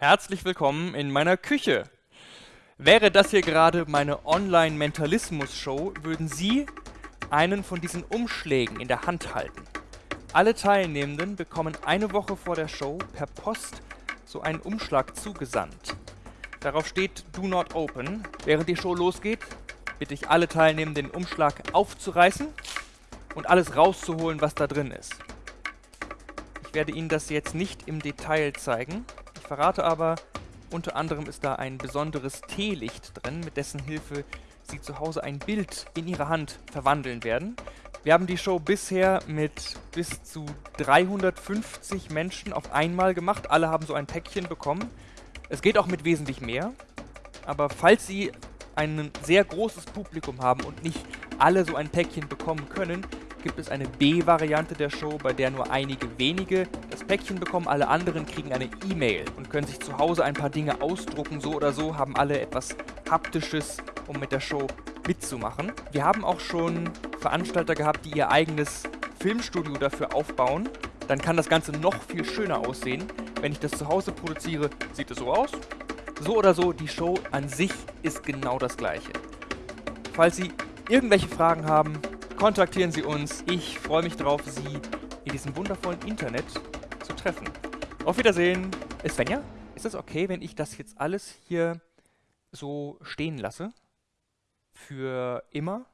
Herzlich willkommen in meiner Küche. Wäre das hier gerade meine Online-Mentalismus-Show, würden Sie einen von diesen Umschlägen in der Hand halten. Alle Teilnehmenden bekommen eine Woche vor der Show per Post so einen Umschlag zugesandt. Darauf steht Do Not Open. Während die Show losgeht, bitte ich alle Teilnehmenden den Umschlag aufzureißen und alles rauszuholen, was da drin ist. Ich werde Ihnen das jetzt nicht im Detail zeigen. Verrate aber, unter anderem ist da ein besonderes Teelicht drin, mit dessen Hilfe Sie zu Hause ein Bild in Ihrer Hand verwandeln werden. Wir haben die Show bisher mit bis zu 350 Menschen auf einmal gemacht. Alle haben so ein Päckchen bekommen. Es geht auch mit wesentlich mehr. Aber falls Sie ein sehr großes Publikum haben und nicht alle so ein Päckchen bekommen können, gibt es eine B-Variante der Show, bei der nur einige wenige das Päckchen bekommen, alle anderen kriegen eine E-Mail und können sich zu Hause ein paar Dinge ausdrucken. So oder so haben alle etwas Haptisches, um mit der Show mitzumachen. Wir haben auch schon Veranstalter gehabt, die ihr eigenes Filmstudio dafür aufbauen. Dann kann das Ganze noch viel schöner aussehen. Wenn ich das zu Hause produziere, sieht es so aus. So oder so, die Show an sich ist genau das gleiche. Falls Sie irgendwelche Fragen haben, kontaktieren Sie uns. Ich freue mich darauf, Sie in diesem wundervollen Internet zu treffen. Auf Wiedersehen. Äh, Svenja, ist es okay, wenn ich das jetzt alles hier so stehen lasse? Für immer?